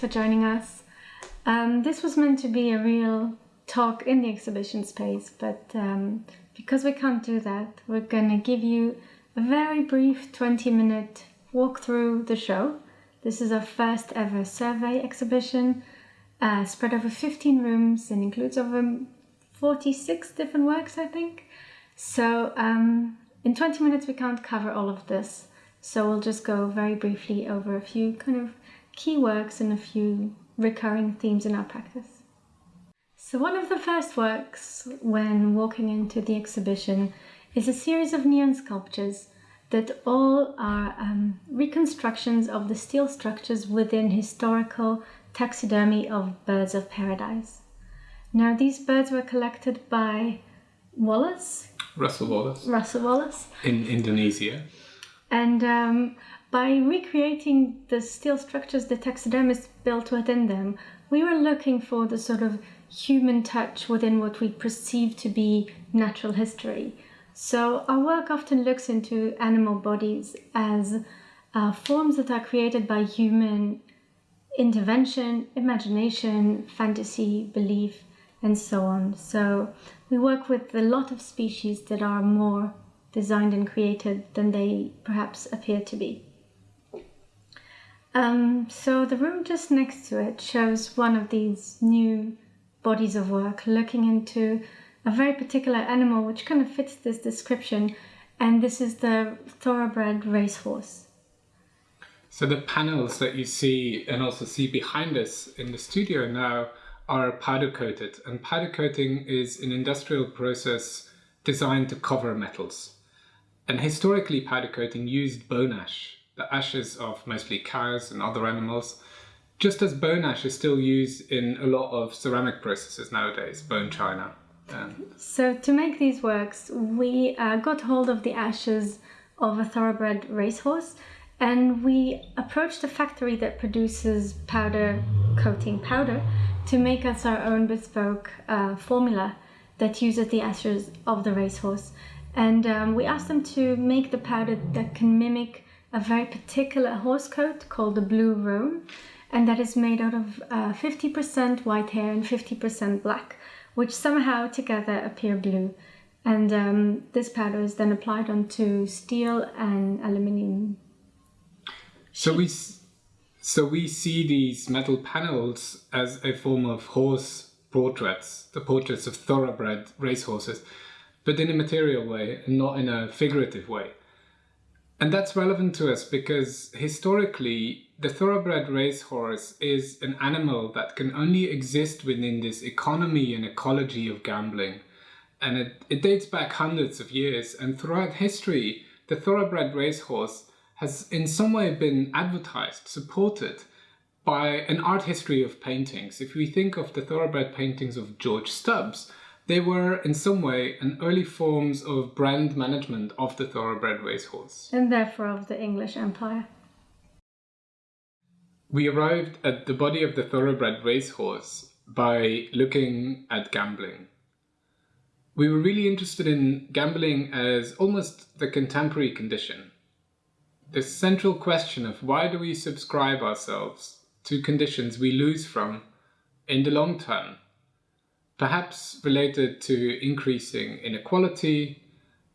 For joining us. Um, this was meant to be a real talk in the exhibition space, but um, because we can't do that, we're going to give you a very brief 20 minute walk through the show. This is our first ever survey exhibition, uh, spread over 15 rooms and includes over 46 different works, I think. So um, in 20 minutes, we can't cover all of this. So we'll just go very briefly over a few kind of key works and a few recurring themes in our practice. So one of the first works when walking into the exhibition is a series of neon sculptures that all are um, reconstructions of the steel structures within historical taxidermy of birds of paradise. Now these birds were collected by Wallace. Russel Wallace. Russel Wallace. In Indonesia. And um, by recreating the steel structures the taxidermists built within them, we were looking for the sort of human touch within what we perceive to be natural history. So our work often looks into animal bodies as uh, forms that are created by human intervention, imagination, fantasy, belief, and so on. So we work with a lot of species that are more designed and created than they perhaps appear to be. Um, so the room just next to it shows one of these new bodies of work looking into a very particular animal which kind of fits this description and this is the thoroughbred racehorse. So the panels that you see and also see behind us in the studio now are powder coated and powder coating is an industrial process designed to cover metals. And historically powder coating used bone ash, the ashes of mostly cows and other animals, just as bone ash is still used in a lot of ceramic processes nowadays, bone china. So to make these works, we uh, got hold of the ashes of a thoroughbred racehorse and we approached a factory that produces powder coating powder to make us our own bespoke uh, formula that uses the ashes of the racehorse. And um, we asked them to make the powder that can mimic a very particular horse coat called the blue roan, and that is made out of 50% uh, white hair and 50% black, which somehow together appear blue. And um, this powder is then applied onto steel and aluminium. So we, so we see these metal panels as a form of horse portraits, the portraits of thoroughbred racehorses, but in a material way and not in a figurative way. And that's relevant to us because historically, the thoroughbred racehorse is an animal that can only exist within this economy and ecology of gambling. And it, it dates back hundreds of years. And throughout history, the thoroughbred racehorse has in some way been advertised, supported by an art history of paintings. If we think of the thoroughbred paintings of George Stubbs, they were, in some way, an early forms of brand management of the thoroughbred racehorse. And therefore of the English Empire. We arrived at the body of the thoroughbred racehorse by looking at gambling. We were really interested in gambling as almost the contemporary condition. The central question of why do we subscribe ourselves to conditions we lose from in the long term perhaps related to increasing inequality,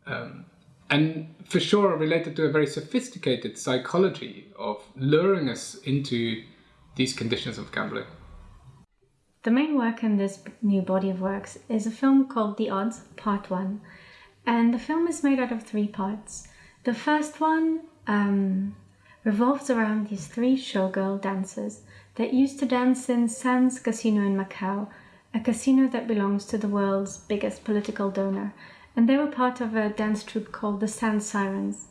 um, and for sure related to a very sophisticated psychology of luring us into these conditions of gambling. The main work in this new body of works is a film called The Odds, Part 1. And the film is made out of three parts. The first one um, revolves around these three showgirl dancers that used to dance in Sands Casino in Macau a casino that belongs to the world's biggest political donor. And they were part of a dance troupe called the Sand Sirens.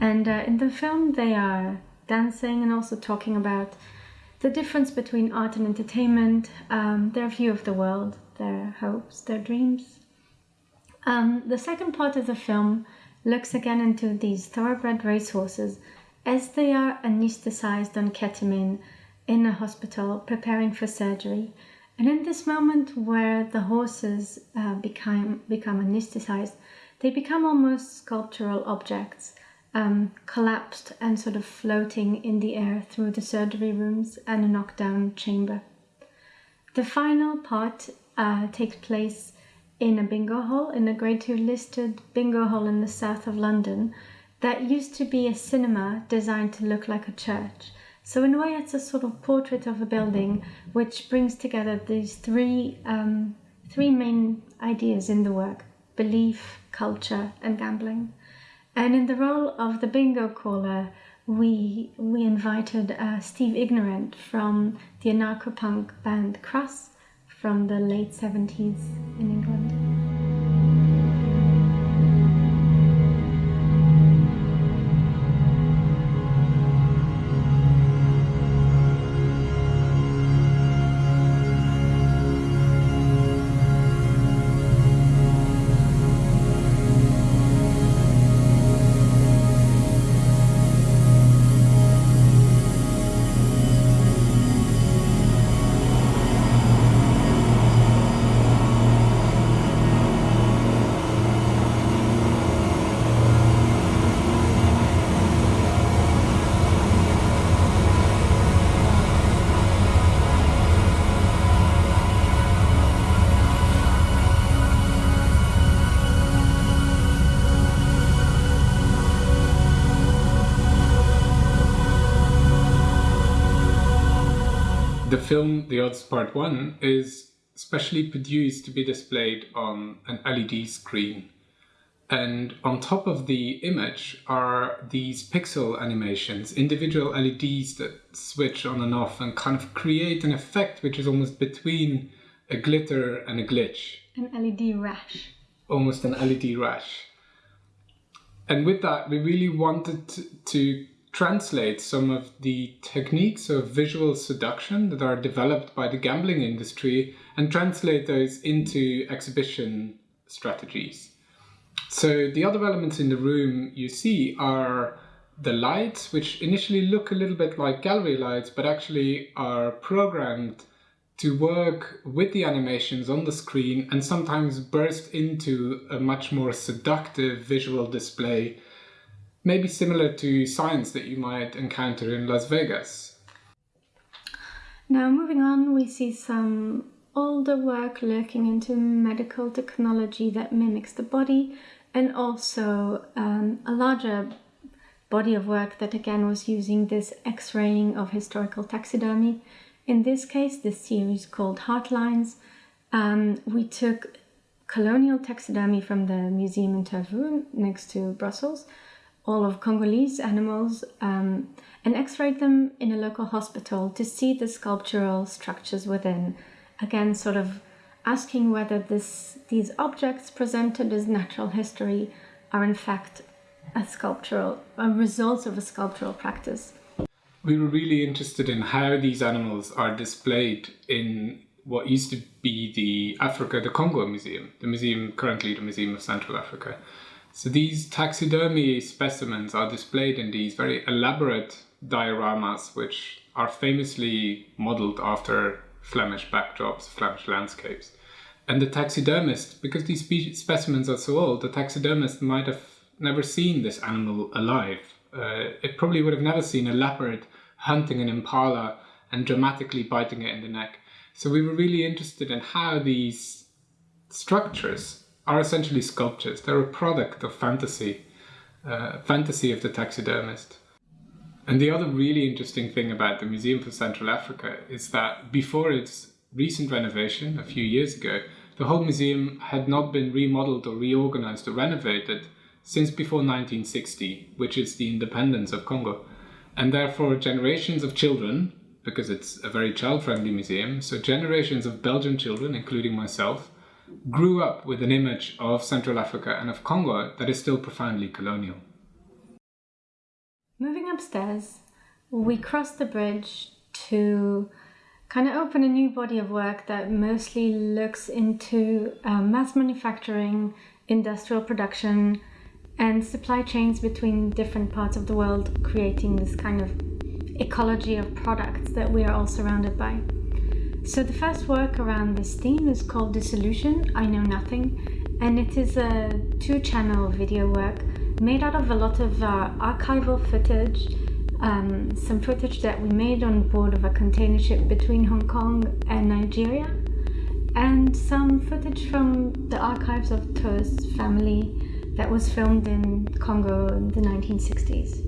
And uh, in the film, they are dancing and also talking about the difference between art and entertainment, um, their view of the world, their hopes, their dreams. Um, the second part of the film looks again into these thoroughbred racehorses as they are anesthetized on ketamine in a hospital preparing for surgery. And in this moment where the horses uh, become, become anesthetized, they become almost sculptural objects. um, collapsed and sort of floating in the air through the surgery rooms and a knockdown chamber. The final part uh, takes place in a bingo hall, in a grade 2 listed bingo hall in the south of London that used to be a cinema designed to look like a church. So in a way, it's a sort of portrait of a building which brings together these three um, three main ideas in the work: belief, culture, and gambling. And in the role of the bingo caller, we we invited uh, Steve Ignorant from the anarcho-punk band Crass from the late 70s in England. Film The Odds Part 1 is specially produced to be displayed on an LED screen. And on top of the image are these pixel animations, individual LEDs that switch on and off and kind of create an effect which is almost between a glitter and a glitch. An LED rash. Almost an LED rash. And with that, we really wanted to translate some of the techniques of visual seduction that are developed by the gambling industry and translate those into exhibition strategies. So the other elements in the room you see are the lights, which initially look a little bit like gallery lights, but actually are programmed to work with the animations on the screen and sometimes burst into a much more seductive visual display maybe similar to signs that you might encounter in Las Vegas. Now, moving on, we see some older work lurking into medical technology that mimics the body, and also um, a larger body of work that again was using this x raying of historical taxidermy. In this case, this series called Heartlines, um, we took colonial taxidermy from the museum in Tervuren next to Brussels all of Congolese animals um, and x-rayed them in a local hospital to see the sculptural structures within. Again, sort of asking whether this, these objects presented as natural history are in fact a sculptural, a result of a sculptural practice. We were really interested in how these animals are displayed in what used to be the Africa, the Congo Museum, the museum currently the Museum of Central Africa. So these taxidermy specimens are displayed in these very elaborate dioramas, which are famously modeled after Flemish backdrops, Flemish landscapes. And the taxidermist, because these specimens are so old, the taxidermist might have never seen this animal alive. Uh, it probably would have never seen a leopard hunting an impala and dramatically biting it in the neck. So we were really interested in how these structures are essentially sculptures. They're a product of fantasy, uh, fantasy of the taxidermist. And the other really interesting thing about the Museum for Central Africa is that before its recent renovation a few years ago, the whole museum had not been remodeled or reorganized or renovated since before 1960, which is the independence of Congo. And therefore generations of children, because it's a very child-friendly museum, so generations of Belgian children, including myself, grew up with an image of Central Africa and of Congo that is still profoundly colonial. Moving upstairs, we cross the bridge to kind of open a new body of work that mostly looks into uh, mass manufacturing, industrial production, and supply chains between different parts of the world, creating this kind of ecology of products that we are all surrounded by. So the first work around this theme is called Dissolution, I Know Nothing, and it is a two-channel video work made out of a lot of uh, archival footage, um, some footage that we made on board of a container ship between Hong Kong and Nigeria, and some footage from the archives of Tuur's family that was filmed in Congo in the 1960s.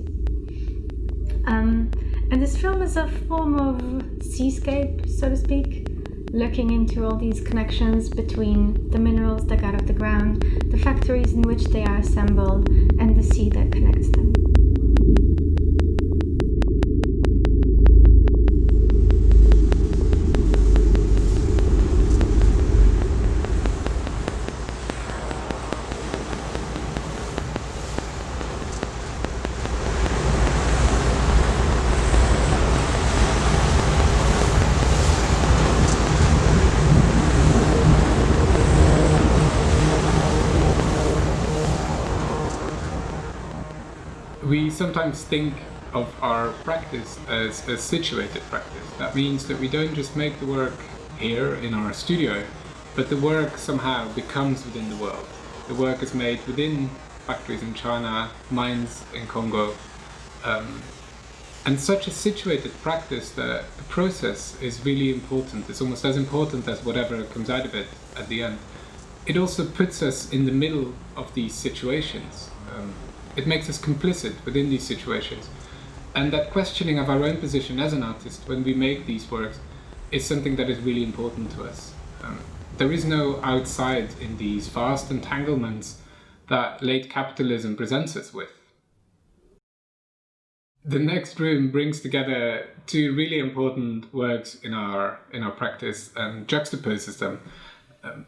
Um, and this film is a form of seascape, so to speak, looking into all these connections between the minerals dug out of the ground, the factories in which they are assembled, and the sea that connects them. We sometimes think of our practice as a situated practice. That means that we don't just make the work here in our studio, but the work somehow becomes within the world. The work is made within factories in China, mines in Congo, um, and such a situated practice that the process is really important. It's almost as important as whatever comes out of it at the end. It also puts us in the middle of these situations. Um, it makes us complicit within these situations. And that questioning of our own position as an artist when we make these works is something that is really important to us. Um, there is no outside in these vast entanglements that late capitalism presents us with. The next room brings together two really important works in our in our practice and juxtaposes them. Um,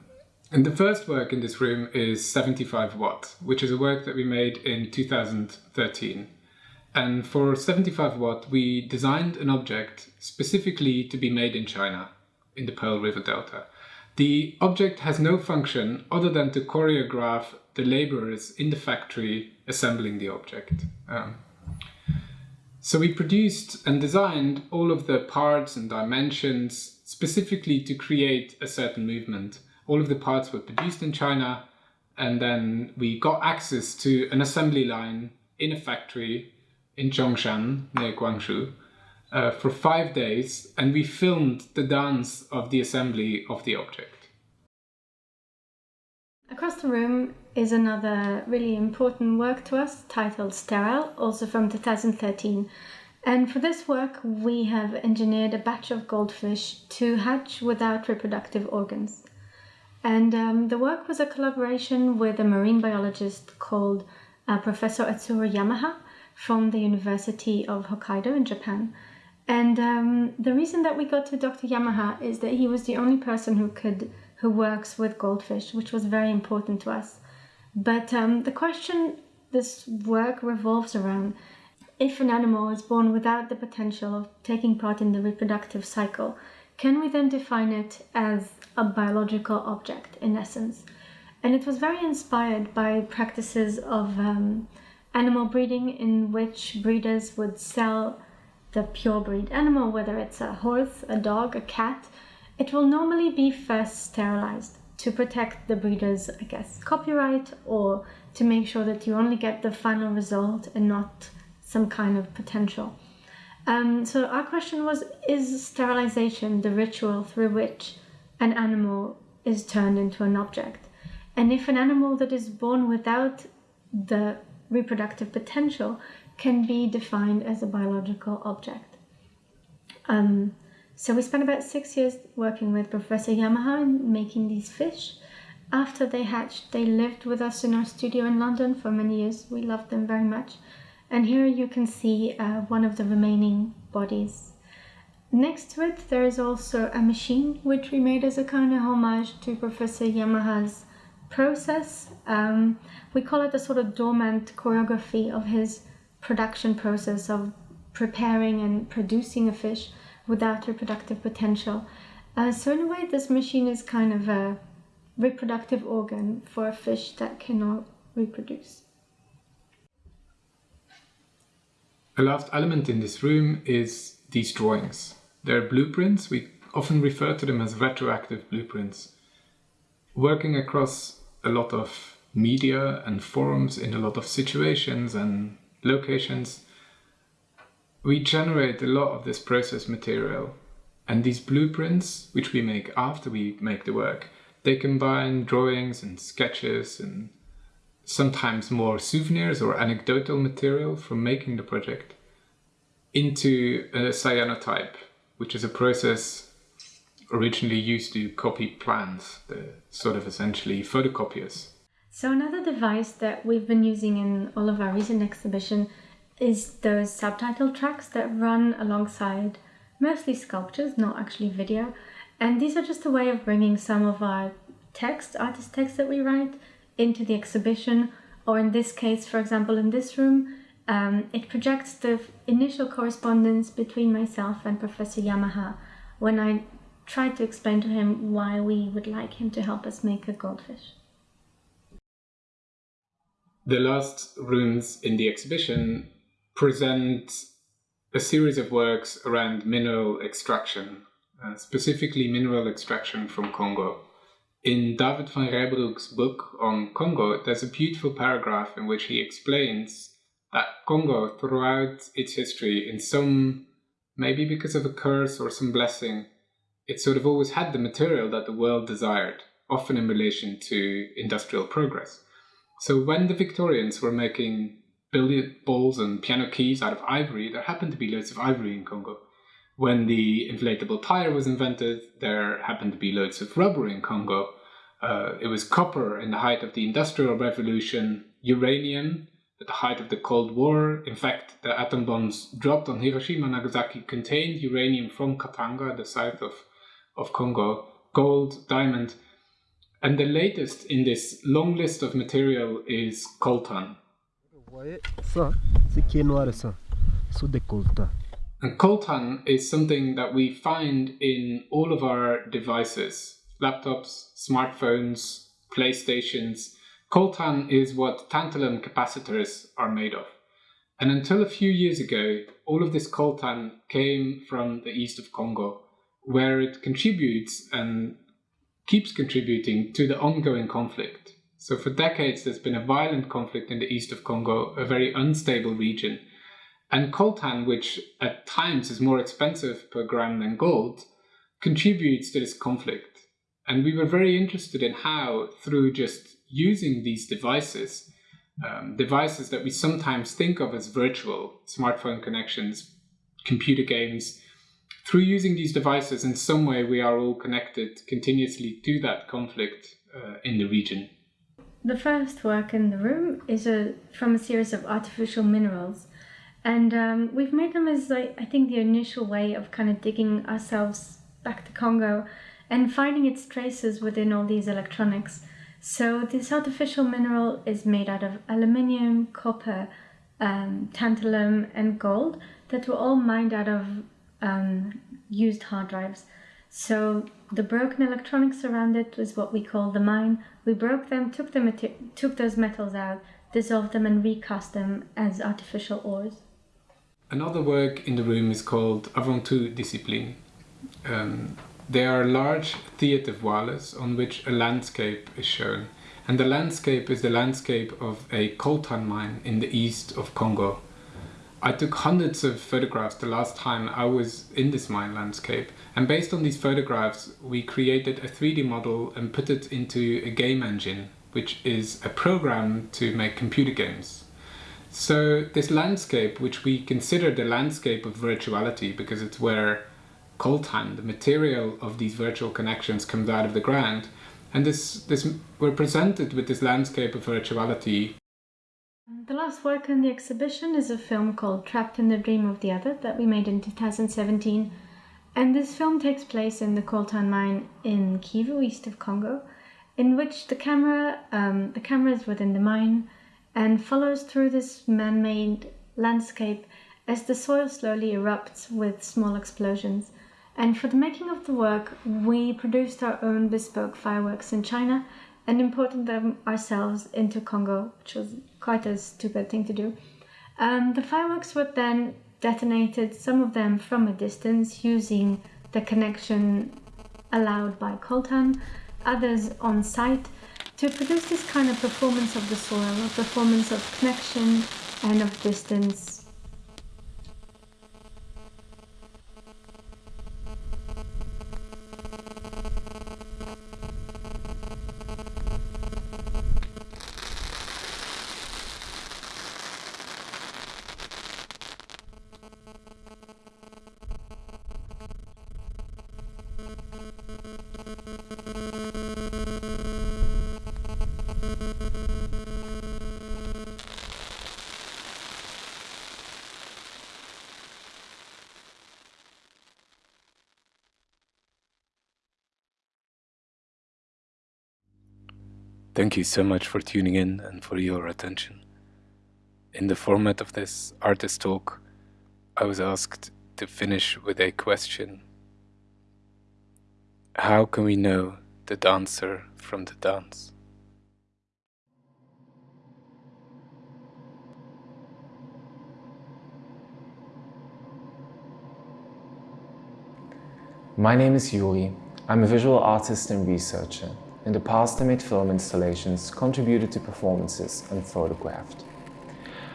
and the first work in this room is 75 Watt, which is a work that we made in 2013. And for 75 Watt, we designed an object specifically to be made in China, in the Pearl River Delta. The object has no function other than to choreograph the laborers in the factory assembling the object. Um, so we produced and designed all of the parts and dimensions specifically to create a certain movement all of the parts were produced in China and then we got access to an assembly line in a factory in Zhongshan near Guangzhou uh, for five days and we filmed the dance of the assembly of the object. Across the room is another really important work to us titled Sterile, also from 2013. And for this work, we have engineered a batch of goldfish to hatch without reproductive organs. And um, the work was a collaboration with a marine biologist called uh, Professor Etsuro Yamaha from the University of Hokkaido in Japan. And um, the reason that we got to Dr. Yamaha is that he was the only person who could who works with goldfish, which was very important to us. But um, the question this work revolves around if an animal is born without the potential of taking part in the reproductive cycle, can we then define it as a biological object in essence? And it was very inspired by practices of um, animal breeding in which breeders would sell the purebred animal, whether it's a horse, a dog, a cat. It will normally be first sterilized to protect the breeder's, I guess, copyright or to make sure that you only get the final result and not some kind of potential. Um, so our question was, is sterilization the ritual through which an animal is turned into an object? And if an animal that is born without the reproductive potential can be defined as a biological object. Um, so we spent about six years working with Professor Yamaha in making these fish. After they hatched, they lived with us in our studio in London for many years. We loved them very much. And here you can see uh, one of the remaining bodies. Next to it, there is also a machine which we made as a kind of homage to Professor Yamaha's process. Um, we call it a sort of dormant choreography of his production process of preparing and producing a fish without reproductive potential. Uh, so in a way, this machine is kind of a reproductive organ for a fish that cannot reproduce. A last element in this room is these drawings. They're blueprints, we often refer to them as retroactive blueprints. Working across a lot of media and forums in a lot of situations and locations, we generate a lot of this process material. And these blueprints, which we make after we make the work, they combine drawings and sketches and sometimes more souvenirs or anecdotal material from making the project into a cyanotype, which is a process originally used to copy plans, the sort of essentially photocopiers. So another device that we've been using in all of our recent exhibition is those subtitle tracks that run alongside mostly sculptures, not actually video. And these are just a way of bringing some of our text, artist text that we write, into the exhibition. Or in this case, for example, in this room, um, it projects the initial correspondence between myself and Professor Yamaha when I tried to explain to him why we would like him to help us make a goldfish. The last rooms in the exhibition present a series of works around mineral extraction, uh, specifically mineral extraction from Congo. In David Van Reybrouck's book on Congo, there's a beautiful paragraph in which he explains that Congo, throughout its history, in some, maybe because of a curse or some blessing, it sort of always had the material that the world desired, often in relation to industrial progress. So when the Victorians were making billiard balls and piano keys out of ivory, there happened to be loads of ivory in Congo. When the inflatable tire was invented, there happened to be loads of rubber in Congo. Uh, it was copper in the height of the Industrial Revolution, uranium at the height of the Cold War. In fact, the atom bombs dropped on Hiroshima and Nagasaki contained uranium from Katanga, the south of, of Congo, gold, diamond. And the latest in this long list of material is coltan, ça, de coltan. And coltan is something that we find in all of our devices, laptops, smartphones, PlayStations. Coltan is what tantalum capacitors are made of. And until a few years ago, all of this coltan came from the east of Congo, where it contributes and keeps contributing to the ongoing conflict. So for decades, there's been a violent conflict in the east of Congo, a very unstable region. And coltan, which at times is more expensive per gram than gold, contributes to this conflict. And we were very interested in how, through just using these devices, um, devices that we sometimes think of as virtual, smartphone connections, computer games, through using these devices, in some way we are all connected continuously to that conflict uh, in the region. The first work in the room is a, from a series of artificial minerals. And um, we've made them as, like, I think, the initial way of kind of digging ourselves back to Congo and finding its traces within all these electronics. So this artificial mineral is made out of aluminium, copper, um, tantalum and gold that were all mined out of um, used hard drives. So the broken electronics around it was what we call the mine. We broke them, took, them, took those metals out, dissolved them and recast them as artificial ores. Another work in the room is called Avant tout discipline. Um, they are large theatre voiles on which a landscape is shown. And the landscape is the landscape of a coltan mine in the east of Congo. I took hundreds of photographs the last time I was in this mine landscape and based on these photographs we created a 3D model and put it into a game engine which is a program to make computer games. So this landscape, which we consider the landscape of virtuality because it's where coltan, the material of these virtual connections comes out of the ground, and this, this we're presented with this landscape of virtuality the last work in the exhibition is a film called Trapped in the Dream of the Other that we made in 2017. And this film takes place in the coltan mine in Kivu, east of Congo, in which the camera, um, the camera is within the mine and follows through this man-made landscape as the soil slowly erupts with small explosions. And for the making of the work, we produced our own bespoke fireworks in China and imported them ourselves into Congo, which was quite a stupid thing to do. Um, the fireworks were then detonated, some of them from a distance, using the connection allowed by coltan, others on site to produce this kind of performance of the soil, a performance of connection and of distance. Thank you so much for tuning in and for your attention. In the format of this artist talk, I was asked to finish with a question. How can we know the dancer from the dance? My name is Yuri. I'm a visual artist and researcher. In the past, I made film installations, contributed to performances, and photographed.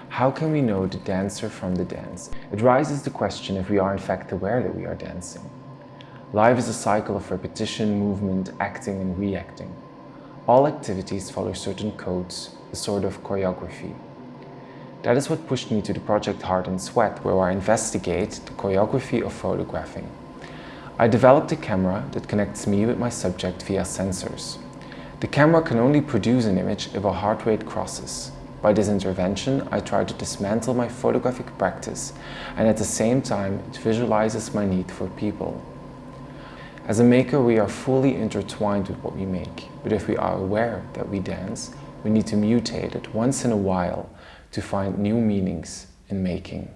How can we know the dancer from the dance? It raises the question if we are in fact aware that we are dancing. Life is a cycle of repetition, movement, acting and reacting. All activities follow certain codes, a sort of choreography. That is what pushed me to the project Heart and Sweat, where I investigate the choreography of photographing. I developed a camera that connects me with my subject via sensors. The camera can only produce an image if a heart rate crosses. By this intervention, I try to dismantle my photographic practice and at the same time it visualizes my need for people. As a maker, we are fully intertwined with what we make, but if we are aware that we dance, we need to mutate it once in a while to find new meanings in making.